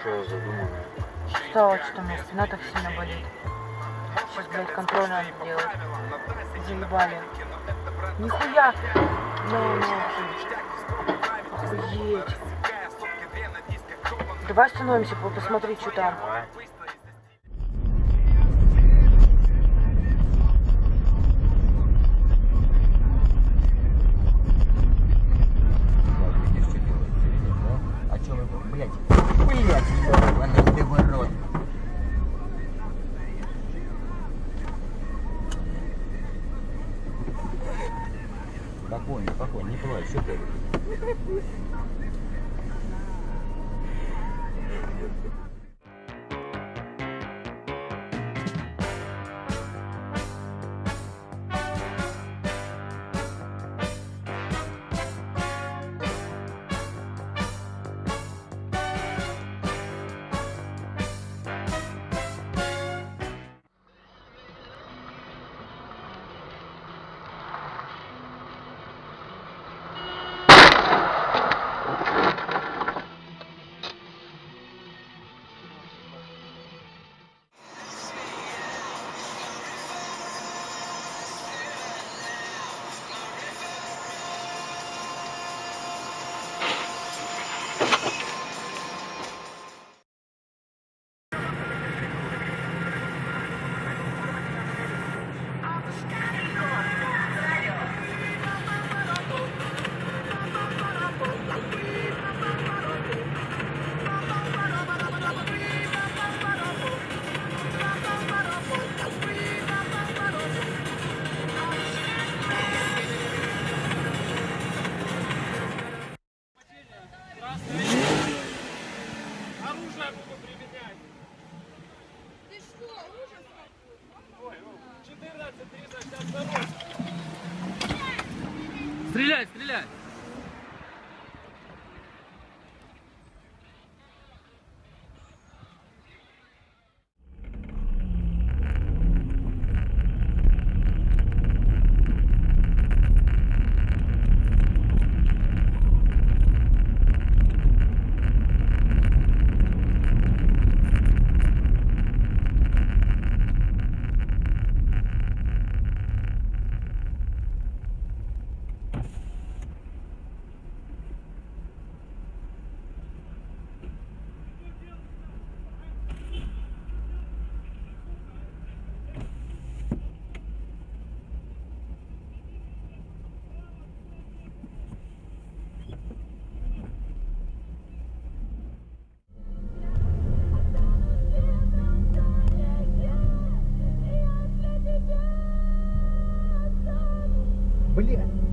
Что задумано? Устала, что у меня спина так сильно болит. Сейчас, блядь, контроль надо делать. Заебали. Нихуя! Ну, ну, охуеть. Давай остановимся, по- посмотри, что там. А блядь, блядь, ёбаный ты в рот. Спокойно, спокойно, не плачь, что ты? Блядь. Хуёво,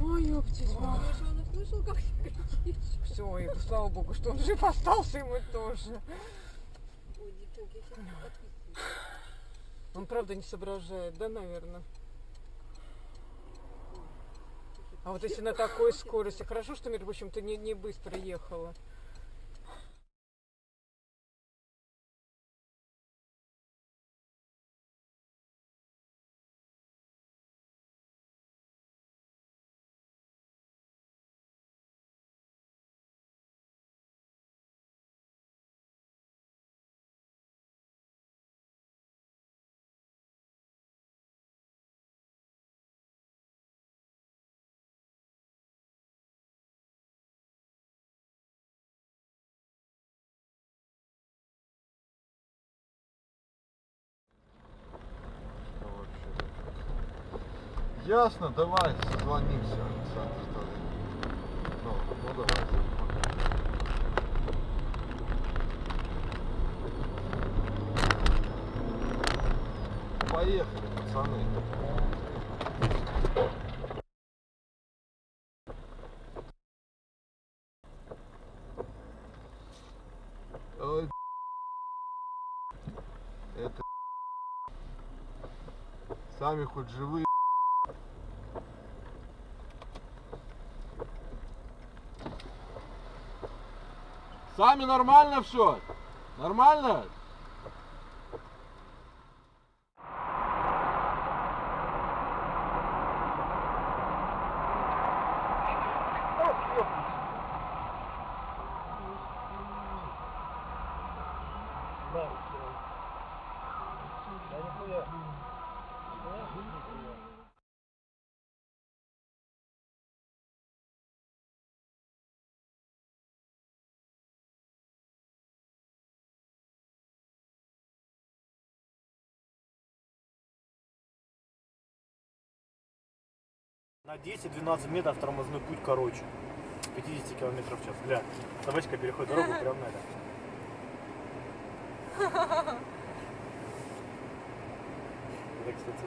Ой, ёптить, мама. Может, он услышал, как ты кричишь? Все, и слава Богу, что он жив остался, мы тоже. Ой, девчонки, я сейчас. Он правда не соображает, да, наверное? А вот если на такой скорости, хорошо, что, между прочим, ты не, не быстро ехала. Ясно, давай созвонимся, Александр. Ну, ну. Поехали, пацаны. Это сами хоть живые Сами нормально все? Нормально? На 10-12 метров тормозной путь короче. 50 километров в час. Гля, собачка переходит дорогу прям на это. Это, кстати,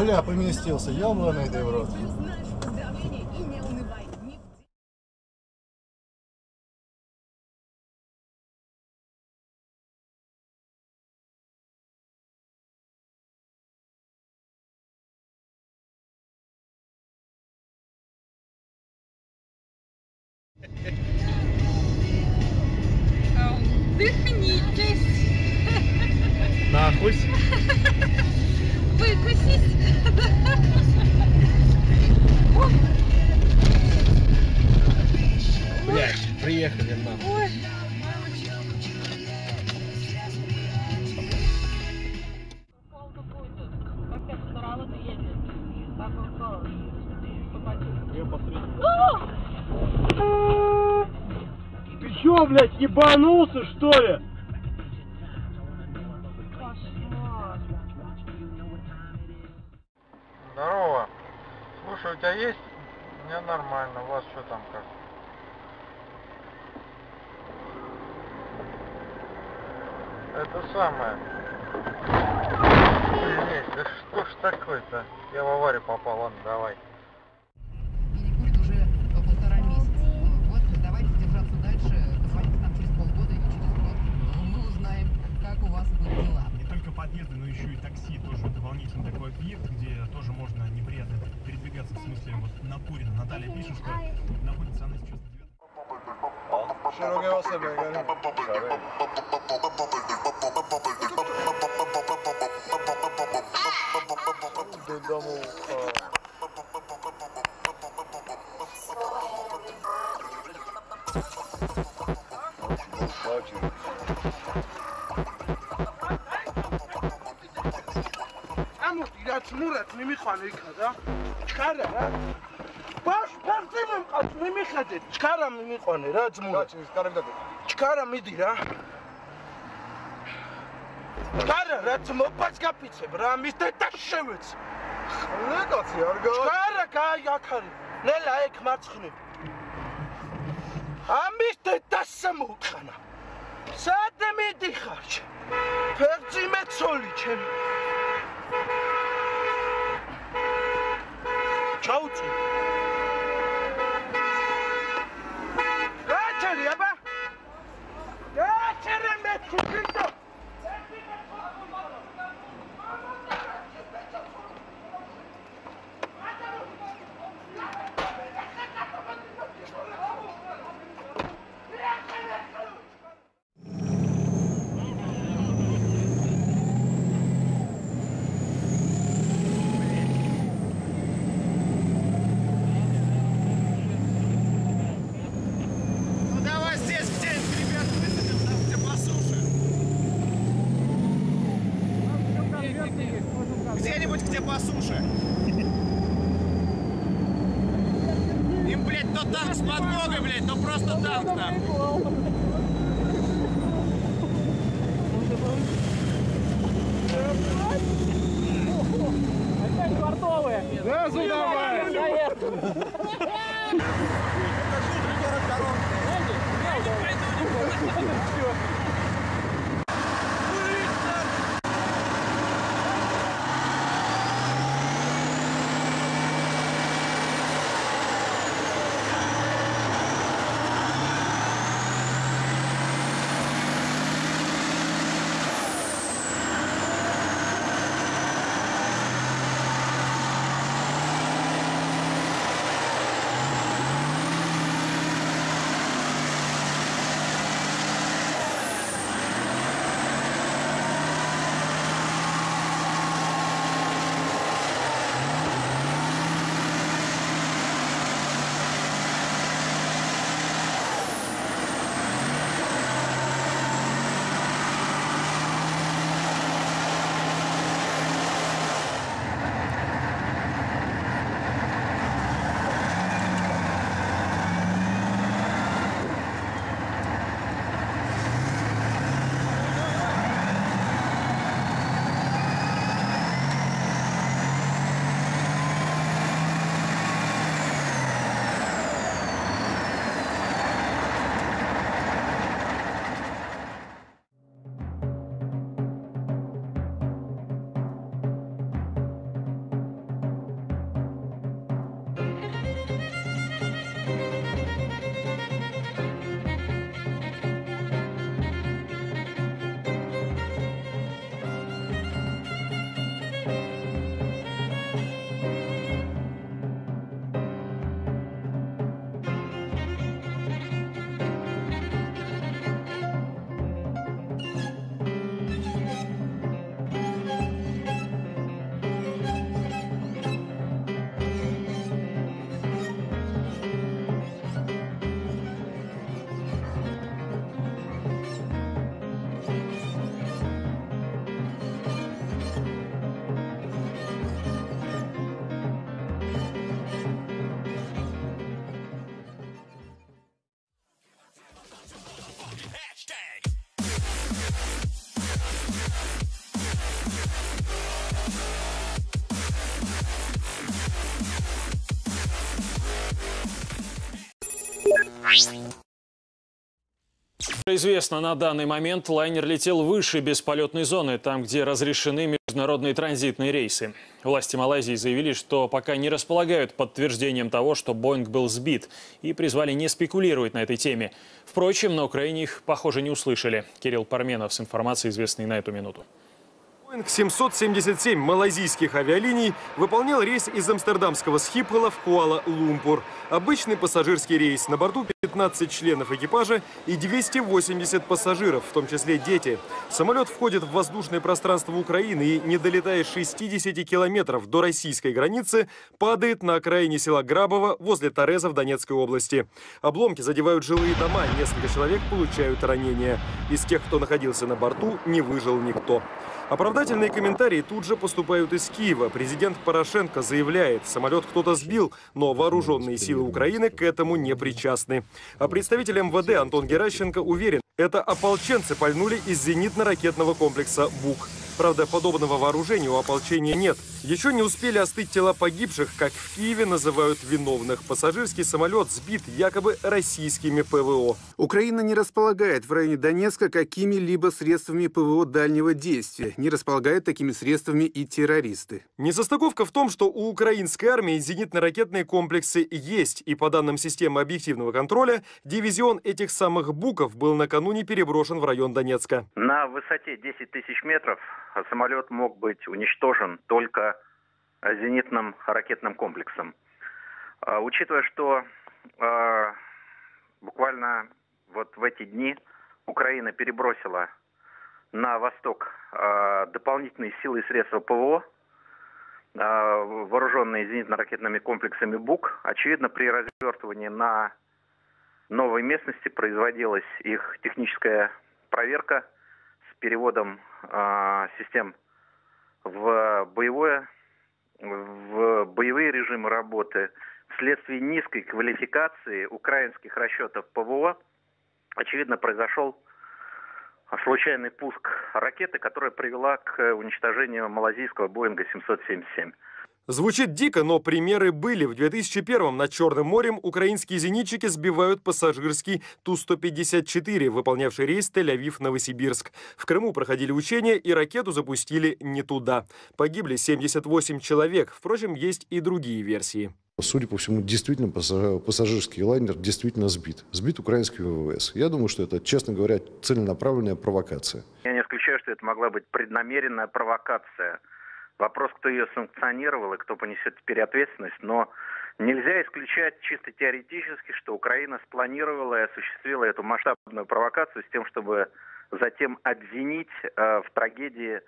Бля, поместился, ебаный ты в рот. Э, Дыхнитесь. Нахуй. Блять, приехали нахуй. Ой. Ты чё, ебанулся, что ли? Слушай, у тебя есть? У меня нормально. У вас что там как? Это самое. Охренеть, да что ж такое-то? Я в аварию попал, ладно, давай. И не курит уже э, полтора месяца. Вот, давайте держаться дальше. Позвоните нам через полгода или через год. Ну, Мы узнаем, как у вас идут дела. Не только подъезды, но еще и такси тоже дополнительный такой объект, где тоже можно неприятно передвигаться, в смысле вот напурено. Наталья пишет, что находится она сейчас на девятом Широкие особи, говорю. რაც მურად მიმიყვანე იქა და ჩქარა რა. ბაშ ფერდი მიმყავს მიმიხედე ჩქარა მიმიყვანე რა ძმურად ჩქარა მიდი რა. ჩქარა რაც მოპას გაფიცებ რა მის დედა შევეც. Ne კაცი არ გავა? ჩქარა გაი აქარი ნელა ეგ მარცხნივ. ამის დედას მოხანა სად მიდიხარ ფერძი მეცოლი ჩემი صوتي قاتل يابا قاتل يا متكلم すごい。Известно, на данный момент лайнер летел выше бесполетной зоны, там, где разрешены международные транзитные рейсы. Власти Малайзии заявили, что пока не располагают подтверждением того, что Боинг был сбит, и призвали не спекулировать на этой теме. Впрочем, на Украине их, похоже, не услышали. Кирилл Парменов с информацией, известной на эту минуту. Боинг 777 малайзийских авиалиний выполнял рейс из амстердамского Схипхола в Куала-Лумпур. Обычный пассажирский рейс. На борту 15 членов экипажа и 280 пассажиров, в том числе дети. Самолет входит в воздушное пространство Украины и, не долетая 60 километров до российской границы, падает на окраине села Грабово возле Тореза в Донецкой области. Обломки задевают жилые дома, несколько человек получают ранения. Из тех, кто находился на борту, не выжил никто. Оправдательные комментарии тут же поступают из Киева. Президент Порошенко заявляет, самолет кто-то сбил, но вооруженные силы Украины к этому не причастны. А представитель МВД Антон Геращенко уверен, это ополченцы пальнули из зенитно-ракетного комплекса «Бук». Правда, подобного вооружения у ополчения нет. Еще не успели остыть тела погибших, как в Киеве называют виновных. Пассажирский самолет сбит якобы российскими ПВО. Украина не располагает в районе Донецка какими-либо средствами ПВО дальнего действия. Не располагают такими средствами и террористы. Несостыковка в том, что у украинской армии зенитно-ракетные комплексы есть. И по данным системы объективного контроля, дивизион этих самых «Буков» был накануне переброшен в район Донецка. На высоте 10 тысяч метров самолет мог быть уничтожен только зенитным ракетным комплексом. А, учитывая, что а, буквально вот в эти дни Украина перебросила на восток а, дополнительные силы и средства ПВО, вооруженные зенитно-ракетными комплексами БУК, очевидно, при развертывании на новой местности производилась их техническая проверка с переводом систем в боевое, в боевые режимы работы вследствие низкой квалификации украинских расчетов ПВО, очевидно, произошел случайный пуск ракеты, которая привела к уничтожению малазийского Боинга 777. Звучит дико, но примеры были. В 2001-м над Черным морем украинские зенитчики сбивают пассажирский Ту-154, выполнявший рейс Тель-Авив-Новосибирск. В Крыму проходили учения и ракету запустили не туда. Погибли 78 человек. Впрочем, есть и другие версии. Судя по всему, действительно пассажирский лайнер действительно сбит. Сбит украинский ВВС. Я думаю, что это, честно говоря, целенаправленная провокация. Я не исключаю, что это могла быть преднамеренная провокация Вопрос, кто ее санкционировал и кто понесет теперь ответственность, но нельзя исключать чисто теоретически, что Украина спланировала и осуществила эту масштабную провокацию с тем, чтобы затем обвинить э, в трагедии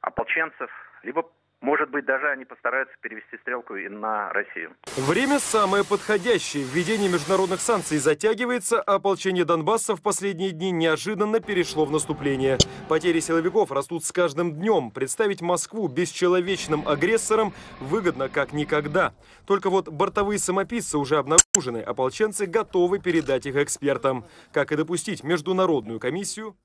ополченцев, либо может быть, даже они постараются перевести стрелку и на Россию. Время самое подходящее. Введение международных санкций затягивается, а ополчение Донбасса в последние дни неожиданно перешло в наступление. Потери силовиков растут с каждым днем. Представить Москву бесчеловечным агрессором выгодно как никогда. Только вот бортовые самописцы уже обнаружены. Ополченцы готовы передать их экспертам. Как и допустить международную комиссию